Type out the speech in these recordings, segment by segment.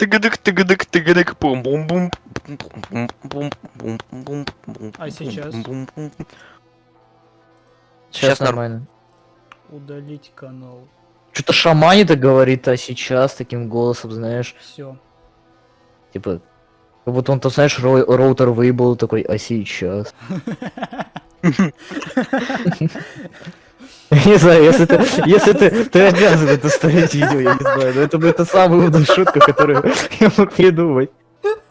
Тыгадык, тыгадык, тыгадык, бум бум бум бум бум бум бум А сейчас? Сейчас, Сейчас норм- нормально. Удалить канал. Что-то шаманит говорит, а сейчас таким голосом, знаешь, Все. типа, как будто он, то знаешь, ро- роутер выебал такой, а сейчас. Не знаю, если ты, если ты, ты обязан это ставить видео, я не знаю, но это, это самая умная шутка, которую я мог придумать.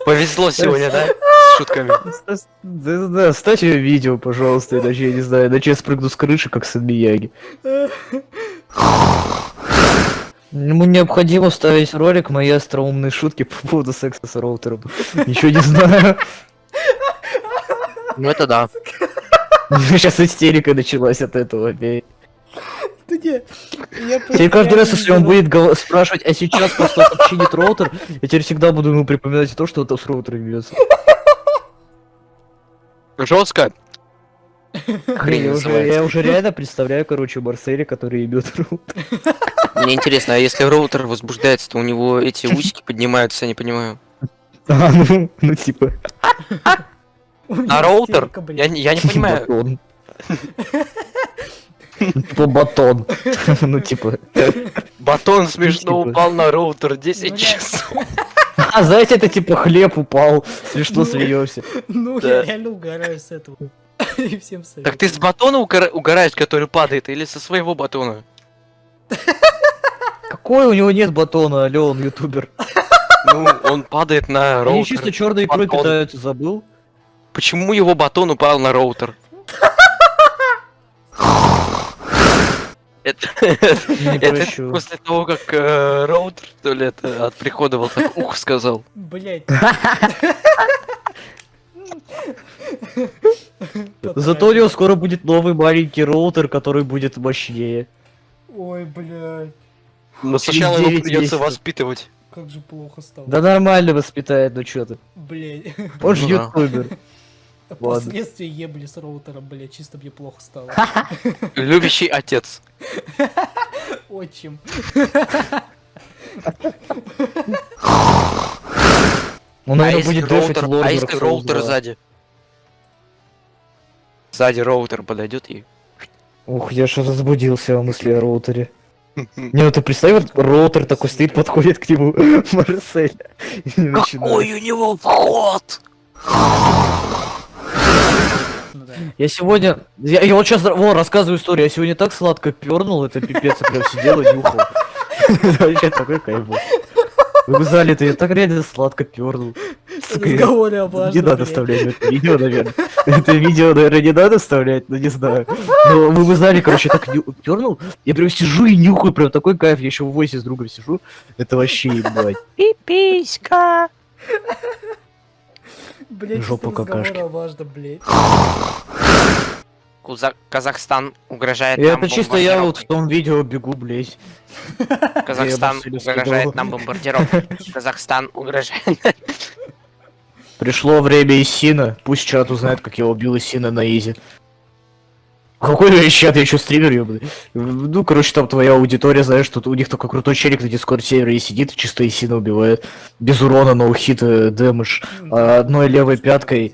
Повезло сегодня, да? С шутками. Да, да, да, ставьте видео, пожалуйста, иначе я не знаю, иначе я спрыгну с крыши, как сын Мияги. Ему необходимо вставить ролик мои остроумные шутки по поводу секса с роутером. Ничего не знаю. Ну это да. Сейчас истерика началась от этого опять. Я Теперь каждый раз, если он будет спрашивать, а сейчас просто починит роутер, я теперь всегда буду ему припоминать то, что это с роутером бьется. Жестко. Хрень, я уже, я уже реально представляю, короче, Марселя, который ебет роутер. Мне интересно, а если роутер возбуждается, то у него эти усики поднимаются, я не понимаю. А, ну, ну типа. А роутер? Я, не- я не понимаю. Типа батон. Ну типа. Батон смешно типа. упал на роутер 10 Ну, часов. А знаете, это типа хлеб упал. Смешно Ну. смеемся. Ну, я реально угораю с этого. И всем советую. Так ты с батона угора- угораешь, который падает, или со своего батона? Какой у него нет батона, алё, он ютубер. Ну, он падает на Они чисто роутер. черной икрой питаются, забыл? Почему его батон упал на роутер? Это, Не это прощу. после того, как э, роутер, что ли, это от прихода вот так ух сказал. Блять. Зато у него скоро будет новый маленький роутер, который будет мощнее. Ой, блядь. Но сначала его 9 придется воспитывать. Как же плохо стало. Да нормально воспитает, ну чё ты. Блять. Он же Ну ютубер. Ладно. Последствия ебли с роутером, блять, чисто мне плохо стало. Любящий отец. Отчим. Он, а наверное, если будет роутер, а если роутер 2. сзади? Сзади роутер подойдет и... Ух, я что возбудился от мысли о роутере. Не, ну ты представь, вот роутер такой стоит, подходит к нему Марсель. и начинает. Какой у него вход? Ну да. Я сегодня... Я, я вот сейчас вон, рассказываю историю. Я сегодня так сладко пернул, это пипец, я прям сидел и нюхал. Вообще такой кайф был. Вы бы знали, это я так реально сладко пернул. Сука, я- Разговоры о Не надо вставлять это видео, наверное. Это видео, наверное, не надо вставлять, но не знаю. Но вы бы знали, короче, так пернул. Я прям сижу и нюхаю, прям такой кайф. Я еще в войсе с другом сижу. Это вообще ебать. Пиписька. Блядь, разговоры какашки. о важном, блядь. Куза- Казахстан угрожает И нам это чисто я вот в том видео бегу, блядь. Казахстан угрожает нам бомбардировкой. Казахстан угрожает. Пришло время Исина. Пусть чат узнает, как я убил Исина на изи. Какой я чат, я еще стример, ёбаный. Ну, короче, там твоя аудитория, знаешь, что у них такой крутой челик на дискорд сервере и сидит, и чисто Исина убивает. Без урона, ноу-хит, э, дэмэдж. А одной левой пяткой.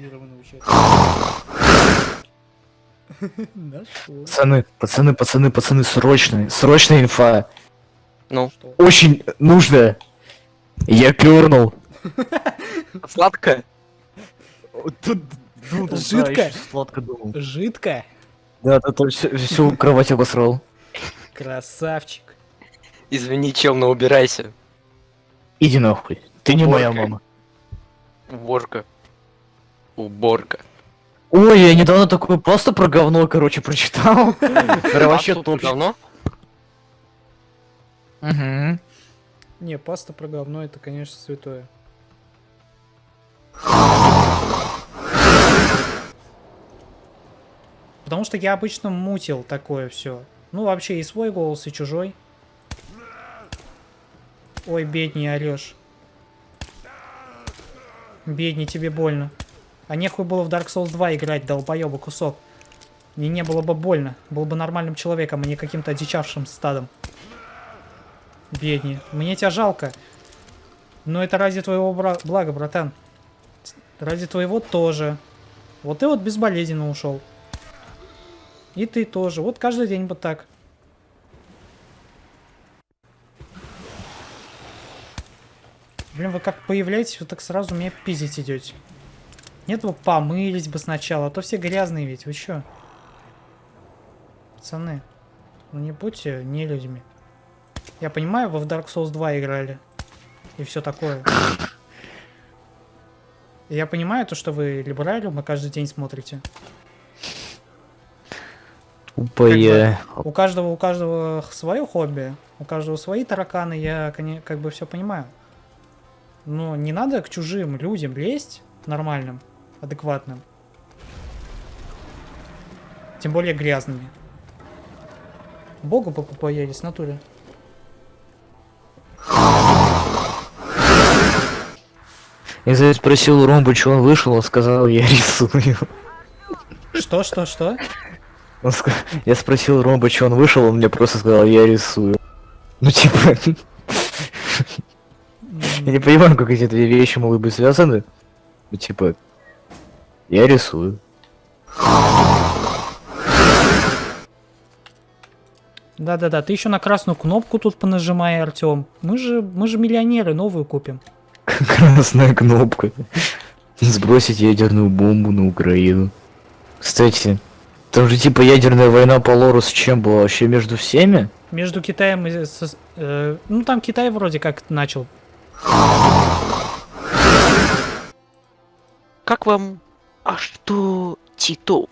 Пацаны, пацаны, пацаны, пацаны, срочно, срочная инфа. Ну? Очень нужно. Я пернул. сладко. Тут думал, да, да, да, всю, всю кровать обосрал. Красавчик. Извини, чел, но убирайся. Иди нахуй. Ты не моя мама. Уборка. Уборка. Ой, я недавно такое просто про говно, короче, прочитал. Прям вообще Пасту топ. давно? Мгм. Не, паста про говно это, конечно, святое. Потому что я обычно мутил такое все. Ну, вообще и свой голос, и чужой. Ой, бедней орешь. Бедней, тебе больно. А нехуй было в Dark Souls 2 играть, долбоеба кусок. Мне не было бы больно. Был бы нормальным человеком, а не каким-то одичавшим стадом. Бедни. Мне тебя жалко. Но это ради твоего бра- блага, братан. Ради твоего тоже. Вот ты вот безболезненно ушел. И ты тоже. Вот каждый день вот так. Блин, вы как появляетесь, вы так сразу меня пиздить идете. Нет, вы помылись бы сначала, а то все грязные ведь, вы чё? Пацаны, ну не будьте не людьми. Я понимаю, вы в Dark Souls 2 играли. И все такое. Я понимаю то, что вы либералиум, и каждый день смотрите. Тупая. У каждого, у каждого свое хобби, у каждого свои тараканы, я как бы все понимаю. Но не надо к чужим людям лезть, нормальным, адекватным. Тем более грязными. Богу бы побоялись, в натуре. Я спросил у Ромбы, что он вышел, он сказал, я рисую. Что, что, что? Он ска- Я спросил Ромба, что он вышел, он мне просто сказал, я рисую. Ну типа, я не понимаю, как эти две вещи могут быть связаны. Ну типа, я рисую. Да-да-да, ты еще на красную кнопку тут понажимай, Артем. Мы же, мы же миллионеры, новую купим. Красная кнопка. Сбросить ядерную бомбу на Украину. Кстати, там же типа ядерная война по лору с чем была? Вообще между всеми? Между Китаем и... СС- э, ну, там Китай вроде как начал. Как вам... А что Титов?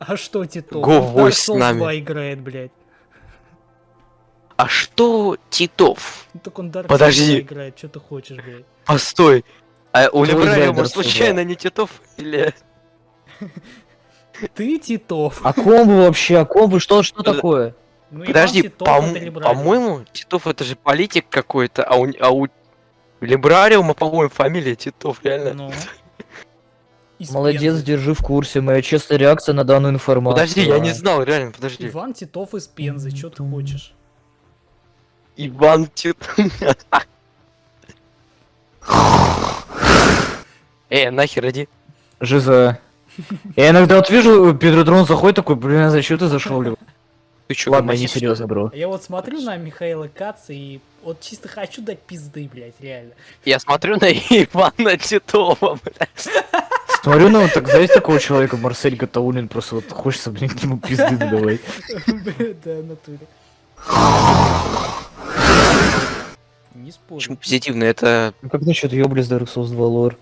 А что Титов? Го, с нами. 2 играет, блядь. А что Титов? Ну, Так он Dark Подожди. 2 играет, что ты хочешь, блядь. Постой. А у Либрариума случайно не Титов? Или... Ты Титов. А комбо вообще, а комбо что, что Подо- такое? Ну, Подожди, по-моему, Титов это же политик какой-то, а у, а у Либрариума, по-моему, фамилия Титов, реально. Ну. Из Молодец, Пензы. держи в курсе. Моя честная реакция на данную информацию. Подожди, я не знал, реально, подожди. Иван Титов из Пензы, что ты хочешь? Иван Титов. Э, нахер иди. Жиза. Я иногда вот вижу, Петродрон заходит такой, блин, а зачем ты зашел? Лев?» Ты чё, Ладно, не что серьезно, бро. Я вот смотрю на Михаила Каца и вот чисто хочу дать пизды, блядь, реально. Я смотрю на Ивана Титова, блядь. Смотрю на вот так, знаете, такого человека, Марсель Гатаулин, просто вот хочется, блин, к нему пизды давай. Да, натуре. Не спорю. Почему позитивно? Это Ну как насчет Ёблис Dark Souls 2 лор?